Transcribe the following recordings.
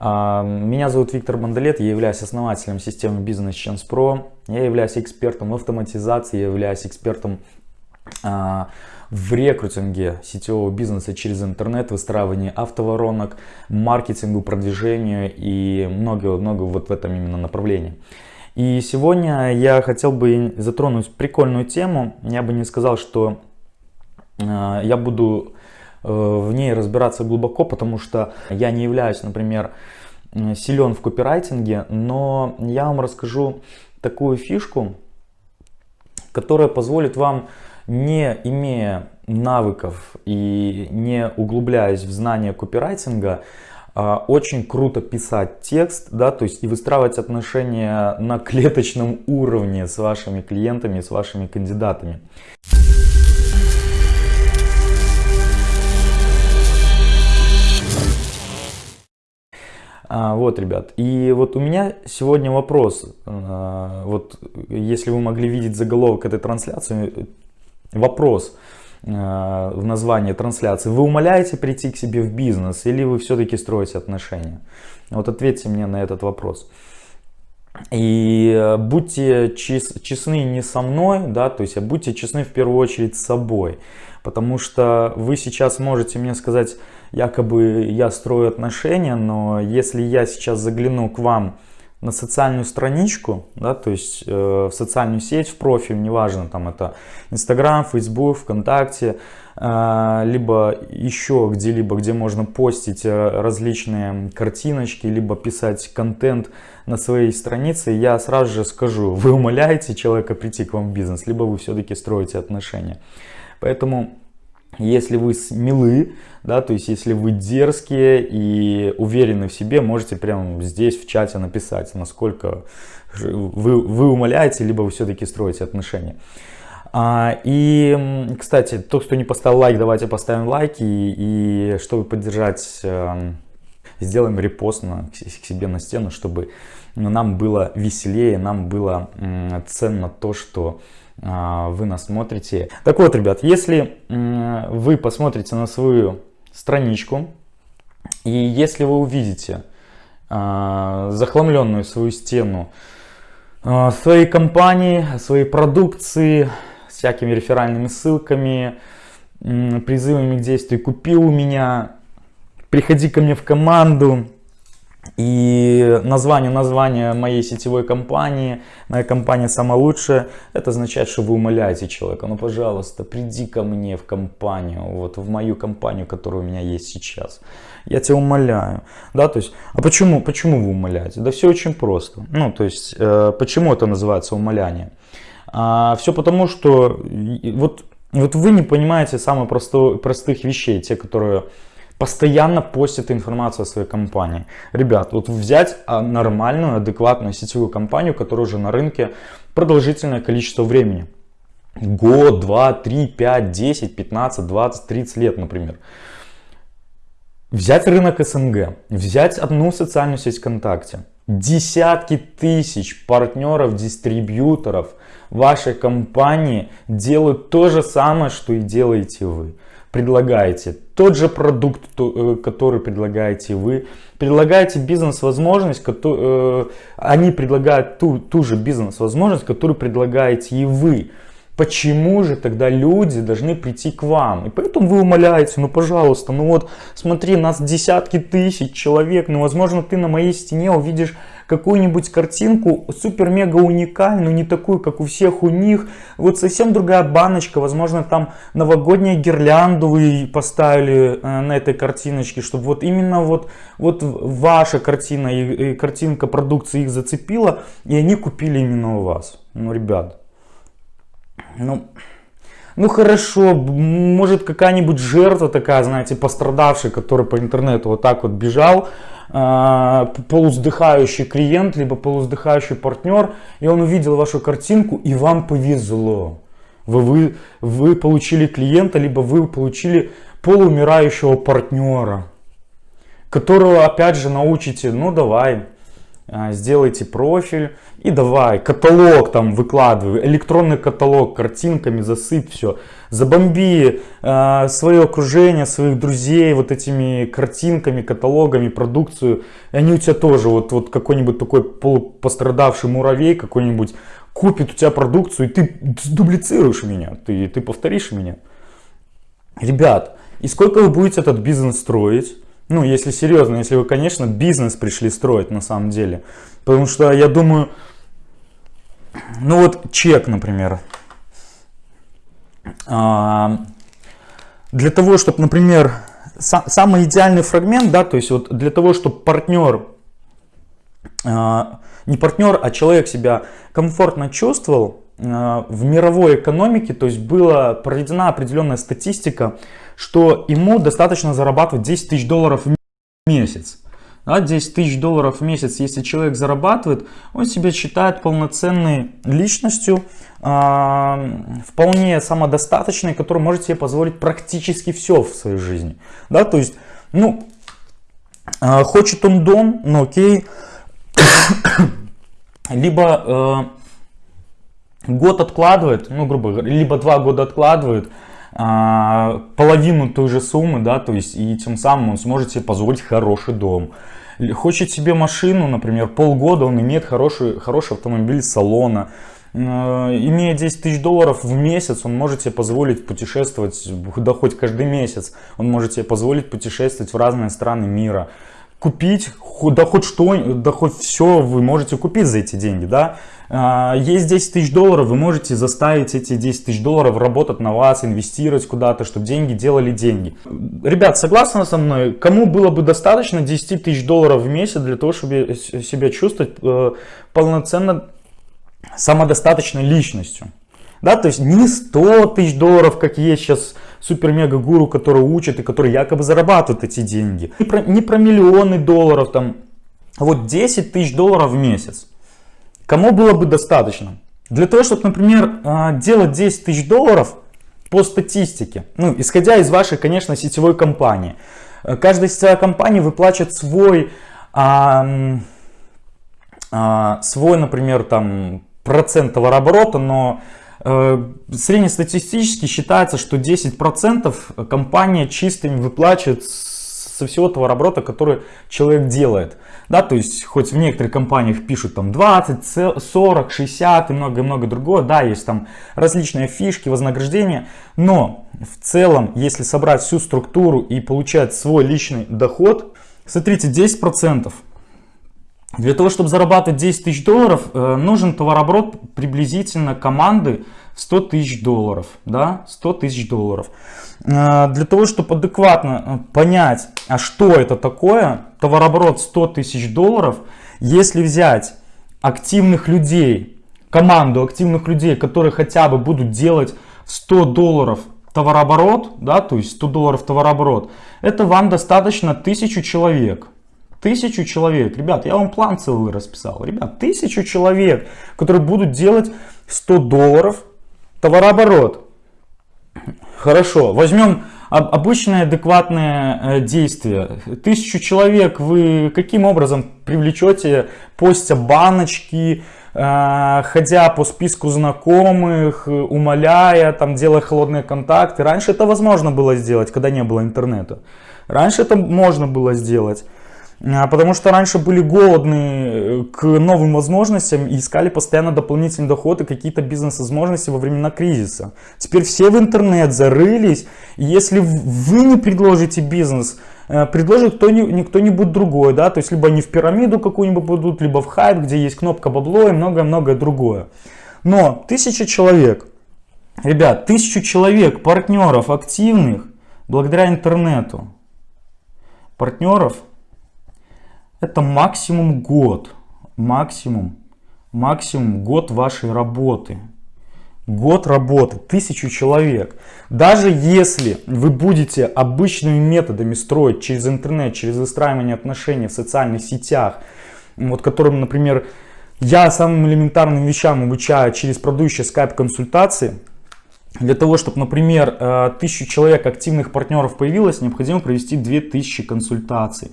А, меня зовут Виктор Бандалет, я являюсь основателем системы Business Chance Pro. Я являюсь экспертом в автоматизации, я являюсь экспертом а, в рекрутинге сетевого бизнеса через интернет, выстраивании автоворонок, маркетингу, продвижению и много-много вот в этом именно направлении. И сегодня я хотел бы затронуть прикольную тему. Я бы не сказал, что э, я буду в ней разбираться глубоко, потому что я не являюсь, например, силен в копирайтинге, но я вам расскажу такую фишку, которая позволит вам, не имея навыков и не углубляясь в знания копирайтинга, а, очень круто писать текст, да, то есть и выстраивать отношения на клеточном уровне с вашими клиентами, с вашими кандидатами. Вот, ребят, и вот у меня сегодня вопрос, а, вот если вы могли видеть заголовок этой трансляции, вопрос, Э, в названии трансляции, вы умоляете прийти к себе в бизнес или вы все-таки строите отношения? Вот ответьте мне на этот вопрос. И э, будьте чес, честны не со мной, да, то есть а будьте честны в первую очередь с собой. Потому что вы сейчас можете мне сказать, якобы я строю отношения, но если я сейчас загляну к вам на социальную страничку, да, то есть э, в социальную сеть, в профиль, неважно, там это Инстаграм, Фейсбук, ВКонтакте, э, либо еще где-либо, где можно постить э, различные картиночки, либо писать контент на своей странице, я сразу же скажу, вы умоляете человека прийти к вам в бизнес, либо вы все-таки строите отношения. Поэтому если вы смелы, да, то есть если вы дерзкие и уверены в себе, можете прямо здесь в чате написать, насколько вы, вы умоляете, либо вы все-таки строите отношения. А, и, кстати, тот, кто не поставил лайк, давайте поставим лайки. И, и чтобы поддержать, э, сделаем репост на, к себе на стену, чтобы нам было веселее, нам было ценно то, что вы нас смотрите. Так вот, ребят, если вы посмотрите на свою страничку, и если вы увидите а, захламленную свою стену а, своей компании, своей продукции, всякими реферальными ссылками, призывами к действию «Купи у меня», «Приходи ко мне в команду», и название, название моей сетевой компании, моя компания самая лучшая, это означает, что вы умоляете человека, ну пожалуйста, приди ко мне в компанию, вот в мою компанию, которая у меня есть сейчас. Я тебя умоляю. Да, то есть, а почему, почему вы умоляете? Да все очень просто. Ну, то есть, э, почему это называется умоляние? А, все потому, что вот, вот вы не понимаете самых простых вещей, те, которые постоянно постит информацию о своей компании. Ребят, вот взять а, нормальную, адекватную сетевую компанию, которая уже на рынке продолжительное количество времени. Год, два, три, пять, десять, пятнадцать, двадцать, тридцать лет, например. Взять рынок СНГ, взять одну социальную сеть ВКонтакте, десятки тысяч партнеров, дистрибьюторов вашей компании делают то же самое, что и делаете вы предлагаете тот же продукт, э, который предлагаете вы, предлагаете бизнес-возможность, э, они предлагают ту, ту же бизнес-возможность, которую предлагаете и вы. Почему же тогда люди должны прийти к вам? И поэтому вы умоляете, ну пожалуйста, ну вот смотри, нас десятки тысяч человек, ну возможно ты на моей стене увидишь какую-нибудь картинку супер-мега уникальную, не такую, как у всех у них. Вот совсем другая баночка, возможно там новогоднюю гирлянду вы поставили э, на этой картиночке, чтобы вот именно вот, вот ваша картина и, и картинка продукции их зацепила, и они купили именно у вас. Ну, ребят, ну, ну хорошо, может какая-нибудь жертва такая, знаете, пострадавший, который по интернету вот так вот бежал, полуздыхающий клиент, либо полуздыхающий партнер, и он увидел вашу картинку, и вам повезло. Вы, вы, вы получили клиента, либо вы получили полуумирающего партнера, которого опять же научите, ну давай, а, сделайте профиль и давай каталог там выкладывай, электронный каталог картинками засыпь все, забомби э, свое окружение, своих друзей вот этими картинками, каталогами, продукцию, и они у тебя тоже вот, вот какой-нибудь такой полупострадавший муравей какой-нибудь купит у тебя продукцию и ты дублицируешь меня, ты, ты повторишь меня. Ребят, и сколько вы будете этот бизнес строить? Ну, если серьезно, если вы, конечно, бизнес пришли строить на самом деле. Потому что я думаю, ну вот чек, например. А, для того, чтобы, например, самый идеальный фрагмент, да, то есть вот для того, чтобы партнер, а, не партнер, а человек себя комфортно чувствовал а, в мировой экономике, то есть была проведена определенная статистика, что ему достаточно зарабатывать 10 тысяч долларов в месяц. Да, 10 тысяч долларов в месяц, если человек зарабатывает, он себя считает полноценной личностью, э, вполне самодостаточной, который может себе позволить практически все в своей жизни. Да, то есть, ну, э, хочет он дом, ну окей, либо э, год откладывает, ну, грубо говоря, либо два года откладывает, а, половину той же суммы, да, то есть и тем самым он сможет себе позволить хороший дом. Хочет себе машину, например, полгода он имеет хороший, хороший автомобиль салона, а, имея 10 тысяч долларов в месяц, он может себе позволить путешествовать, да хоть каждый месяц, он может себе позволить путешествовать в разные страны мира. Купить, да хоть что, да хоть все вы можете купить за эти деньги, да. А, есть 10 тысяч долларов, вы можете заставить эти 10 тысяч долларов работать на вас, инвестировать куда-то, чтобы деньги делали деньги. Ребят, согласны со мной? Кому было бы достаточно 10 тысяч долларов в месяц для того, чтобы себя чувствовать э, полноценно самодостаточной личностью? Да, то есть не 100 тысяч долларов, как есть сейчас супер-мега-гуру, который учит и который якобы зарабатывает эти деньги. Не про, не про миллионы долларов, там, вот 10 тысяч долларов в месяц. Кому было бы достаточно? Для того, чтобы, например, а, делать 10 тысяч долларов по статистике, ну, исходя из вашей, конечно, сетевой компании. Э, каждая сетевая компания выплачивает свой, а, а, свой, например, там, процент товарооборота, но среднестатистически считается, что 10% компания чистыми выплачивает со всего товарооборота, который человек делает. Да, то есть, хоть в некоторых компаниях пишут там 20, 40, 60 и много-много другого, да, есть там различные фишки, вознаграждения, но в целом, если собрать всю структуру и получать свой личный доход, смотрите, 10%. Для того, чтобы зарабатывать 10 тысяч долларов, э, нужен товарооборот приблизительно команды 100 тысяч долларов. Да? 100 тысяч долларов. Э, для того, чтобы адекватно э, понять, а что это такое, товарооборот 100 тысяч долларов, если взять активных людей, команду активных людей, которые хотя бы будут делать 100 долларов товарооборот, да, то есть 100 долларов товарооборот, это вам достаточно 1000 человек. Тысячу человек. Ребят, я вам план целый расписал. Ребят, тысячу человек, которые будут делать 100 долларов товарооборот. Хорошо, возьмем обычное адекватное э, действие. Тысячу человек вы каким образом привлечете, постя баночки, э, ходя по списку знакомых, умоляя, там, делая холодные контакты. Раньше это возможно было сделать, когда не было интернета. Раньше это можно было сделать. А, потому что раньше были голодны э, к новым возможностям и искали постоянно дополнительный доход и какие-то бизнес-возможности во времена кризиса. Теперь все в интернет зарылись, и если вы не предложите бизнес, э, предложит кто-нибудь другой, да, то есть либо они в пирамиду какую-нибудь будут, либо в хайп, где есть кнопка бабло и многое-многое другое. Но тысяча человек, ребят, тысячу человек, партнеров активных, благодаря интернету, партнеров – это максимум год, максимум, максимум год вашей работы. Год работы, тысячу человек. Даже если вы будете обычными методами строить через интернет, через выстраивание отношений в социальных сетях, вот которым, например, я самым элементарным вещам обучаю через продающие скайп-консультации, для того, чтобы, например, э, тысячу человек активных партнеров появилось, необходимо провести 2000 консультаций.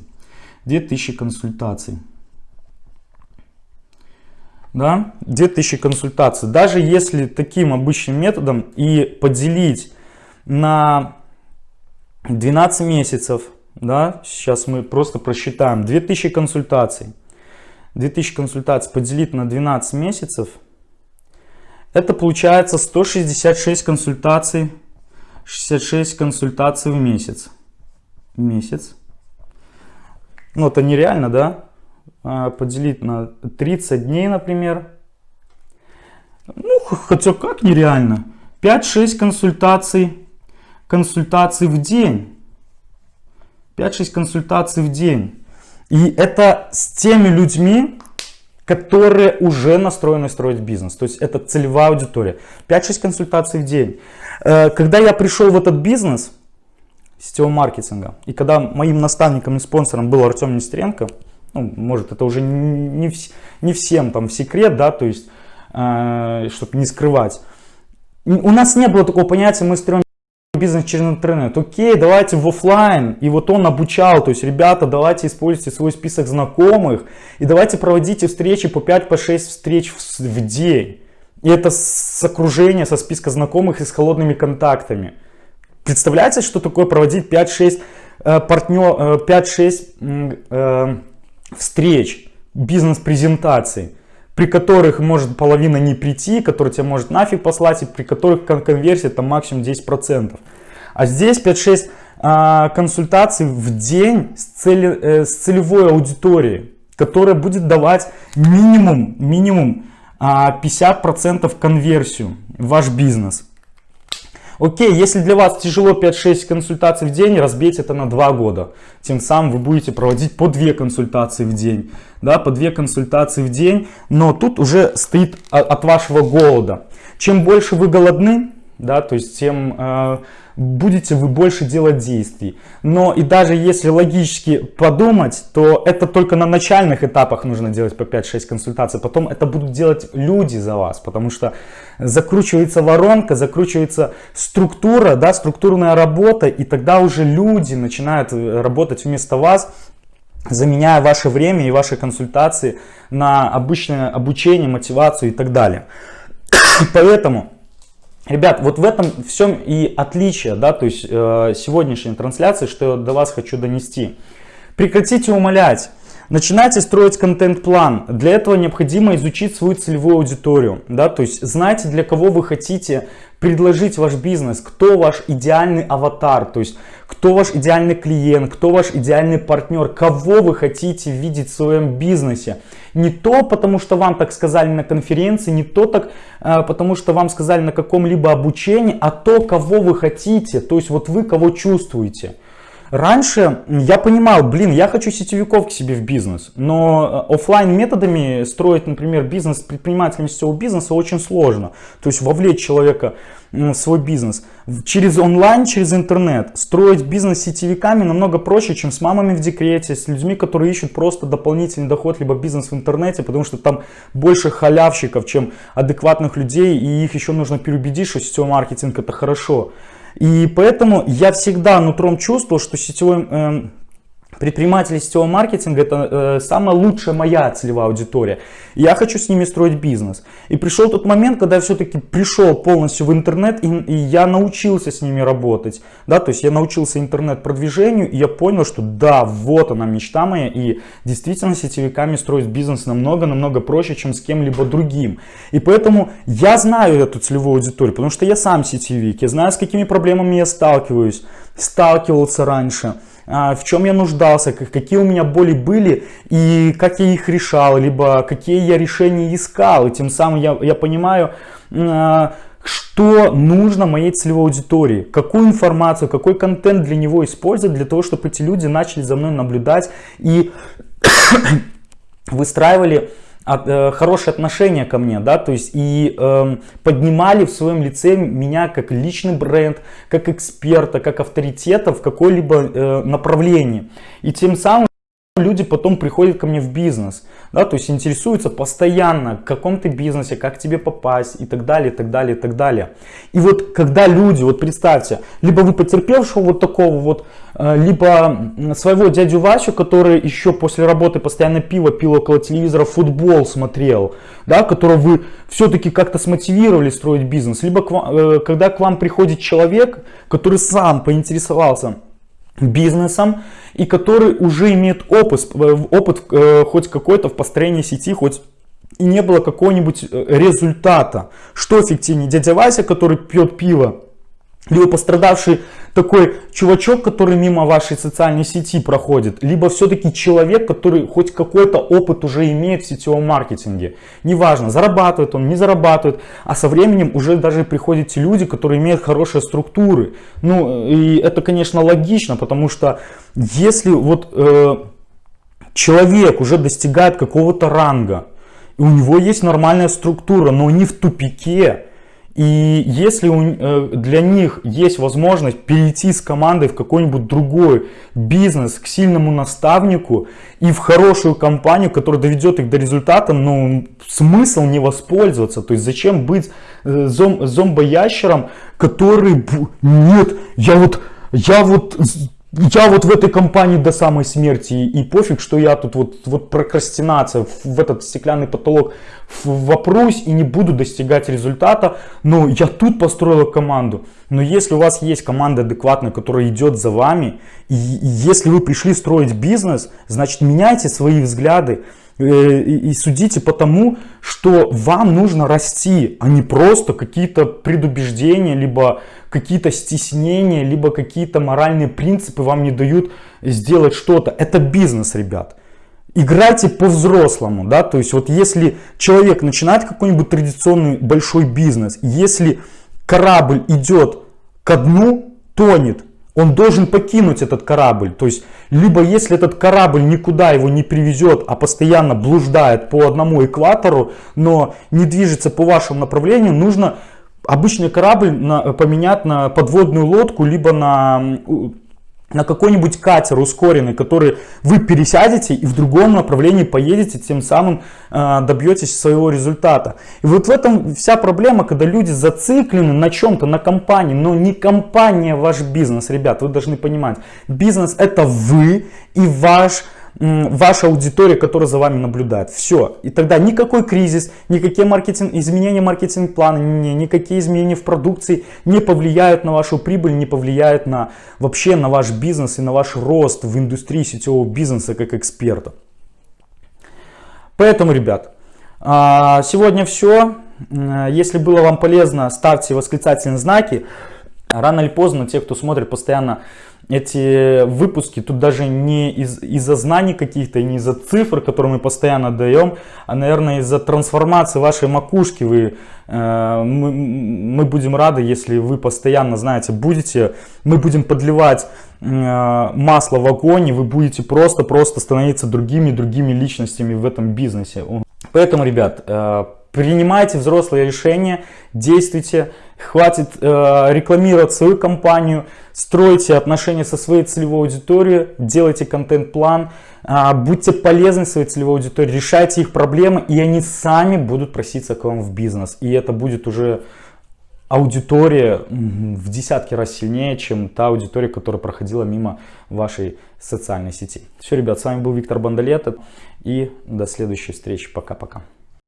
2000 консультаций. да, 2000 консультаций. Даже если таким обычным методом и поделить на 12 месяцев, да, сейчас мы просто просчитаем, 2000 консультаций, 2000 консультаций поделить на 12 месяцев, это получается 166 консультаций, 66 консультаций в месяц. Месяц. Ну, это нереально, да? А, поделить на 30 дней, например. Ну, хотя как нереально. 5-6 консультаций, консультаций в день. 5-6 консультаций в день. И это с теми людьми, которые уже настроены строить бизнес. То есть это целевая аудитория. 5-6 консультаций в день. Э, когда я пришел в этот бизнес сетевого маркетинга, и когда моим наставником и спонсором был Артем Нестеренко, ну, может это уже не, не всем там секрет, да, то есть, э, чтобы не скрывать. У нас не было такого понятия, мы строим бизнес через интернет. Окей, давайте в офлайн. И вот он обучал, то есть, ребята, давайте используйте свой список знакомых и давайте проводите встречи по 5-6 по встреч в, в день. И это с окружения, со списка знакомых и с холодными контактами. Представляете, что такое проводить 5-6 э, партнер, э, 5-6 э, встреч, бизнес-презентаций, при которых может половина не прийти, который тебя может нафиг послать, и при которых конверсия там максимум 10%. А здесь 5-6 а, консультаций в день с, цели, э, с целевой аудиторией, которая будет давать минимум, минимум а, 50% конверсию в ваш бизнес. Окей, если для вас тяжело 5-6 консультаций в день, разбейте это на 2 года. Тем самым вы будете проводить по 2 консультации в день. Да, по 2 консультации в день. Но тут уже стоит от вашего голода. Чем больше вы голодны, да, то есть тем э, будете вы больше делать действий. Но и даже если логически подумать, то это только на начальных этапах нужно делать по 5-6 консультаций. Потом это будут делать люди за вас, потому что закручивается воронка, закручивается структура, да, структурная работа, и тогда уже люди начинают э, работать вместо вас, заменяя ваше время и ваши консультации на обычное обучение, мотивацию и так далее. Поэтому Ребят, вот в этом всем и отличие, да, то есть э, сегодняшней трансляции, что я до вас хочу донести. Прекратите умолять. Начинайте строить контент-план. Для этого необходимо изучить свою целевую аудиторию. Да? То есть знайте, для кого вы хотите предложить ваш бизнес, кто ваш идеальный аватар, то есть кто ваш идеальный клиент, кто ваш идеальный партнер, кого вы хотите видеть в своем бизнесе. Не то, потому что вам так сказали на конференции, не то так, а, потому что вам сказали на каком-либо обучении, а то, кого вы хотите, то есть вот вы кого чувствуете. Раньше я понимал, блин, я хочу сетевиков к себе в бизнес, но э, офлайн методами строить, например, бизнес предпринимателем сетевого бизнеса очень сложно. То есть вовлечь человека в свой бизнес. Через онлайн, через интернет. Строить бизнес сетевиками намного проще, чем с мамами в декрете, с людьми, которые ищут просто дополнительный доход, либо бизнес в интернете, потому что там больше халявщиков, чем адекватных людей, и их еще нужно переубедить, что сетевой маркетинг это хорошо. И поэтому я всегда нутром чувствовал, что сетевой э, Предприниматели сетевого маркетинга это э, самая лучшая моя целевая аудитория. Я хочу с ними строить бизнес. И пришел тот момент, когда я все-таки пришел полностью в интернет и, и я научился с ними работать. Да, то есть я научился интернет-продвижению и я понял, что да, вот она мечта моя. И действительно сетевиками строить бизнес намного-намного проще, чем с кем-либо другим. И поэтому я знаю эту целевую аудиторию, потому что я сам сетевик. Я знаю, с какими проблемами я сталкиваюсь, сталкивался раньше. А, в чем я нуждался, какие у меня боли были и как я их решал, либо какие я решения искал. И тем самым я, я понимаю, а, что нужно моей целевой аудитории, какую информацию, какой контент для него использовать, для того, чтобы эти люди начали за мной наблюдать и выстраивали от, э, хорошее отношение ко мне, да, то есть и э, поднимали в своем лице меня как личный бренд, как эксперта, как авторитета в какой-либо э, направлении. И тем самым люди потом приходят ко мне в бизнес, да, то есть интересуются постоянно, в каком ты бизнесе, как тебе попасть и так далее, и так далее, и так далее. И вот когда люди, вот представьте, либо вы потерпевшего вот такого вот, э, либо своего дядю Васю, который еще после работы постоянно пиво пил около телевизора, футбол смотрел, да, которого вы все-таки как-то смотивировали строить бизнес, либо к вам, э, когда к вам приходит человек, который сам поинтересовался, бизнесом и который уже имеет опыт, опыт э, хоть какой-то в построении сети, хоть и не было какого-нибудь э, результата. Что эффективнее? Дядя Вася, который пьет пиво, либо пострадавший такой чувачок, который мимо вашей социальной сети проходит, либо все-таки человек, который хоть какой-то опыт уже имеет в сетевом маркетинге. Неважно, зарабатывает он, не зарабатывает, а со временем уже даже приходят те люди, которые имеют хорошие структуры. Ну, и это, конечно, логично, потому что если вот э, человек уже достигает какого-то ранга, и у него есть нормальная структура, но не в тупике, и если э, для них есть возможность перейти с командой в какой-нибудь другой бизнес, к сильному наставнику и в хорошую компанию, которая доведет их до результата, ну, смысл не воспользоваться. То есть зачем быть э, зом, зомбоящером, который, нет, я вот, я вот я вот в этой компании до самой смерти и пофиг, что я тут вот, вот прокрастинация в этот стеклянный потолок вопрусь и не буду достигать результата, но я тут построила команду. Но если у вас есть команда адекватная, которая идет за вами, и если вы пришли строить бизнес, значит меняйте свои взгляды, и судите по тому, что вам нужно расти, а не просто какие-то предубеждения, либо какие-то стеснения, либо какие-то моральные принципы вам не дают сделать что-то. Это бизнес, ребят. Играйте по-взрослому, да, то есть вот если человек начинает какой-нибудь традиционный большой бизнес, если корабль идет ко дну, тонет, он должен покинуть этот корабль. То есть, либо если этот корабль никуда его не привезет, а постоянно блуждает по одному экватору, но не движется по вашему направлению, нужно обычный корабль на, поменять на подводную лодку, либо на на какой-нибудь катер ускоренный, который вы пересядете и в другом направлении поедете, тем самым э, добьетесь своего результата. И вот в этом вся проблема, когда люди зациклены на чем-то, на компании, но не компания ваш бизнес, ребят, вы должны понимать. Бизнес это вы и ваш ваша аудитория, которая за вами наблюдает. Все. И тогда никакой кризис, никакие маркетинг, изменения маркетинг-плана, ни, никакие изменения в продукции не повлияют на вашу прибыль, не повлияют на, вообще на ваш бизнес и на ваш рост в индустрии сетевого бизнеса как эксперта. Поэтому, ребят, а, сегодня все. Если было вам полезно, ставьте восклицательные знаки. Рано или поздно те, кто смотрит постоянно эти выпуски тут даже не из, из-за знаний каких-то, не из-за цифр, которые мы постоянно даем, а, наверное, из-за трансформации вашей макушки вы, э, мы, мы будем рады, если вы постоянно, знаете, будете, мы будем подливать э, масло в огонь, и вы будете просто-просто становиться другими, другими личностями в этом бизнесе. Поэтому, ребят, э, принимайте взрослые решения, действуйте, хватит э, рекламировать свою компанию, стройте отношения со своей целевой аудиторией, делайте контент-план, э, будьте полезны своей целевой аудитории, решайте их проблемы, и они сами будут проситься к вам в бизнес. И это будет уже аудитория в десятки раз сильнее, чем та аудитория, которая проходила мимо вашей социальной сети. Все, ребят, с вами был Виктор Бондолет, и до следующей встречи. Пока-пока.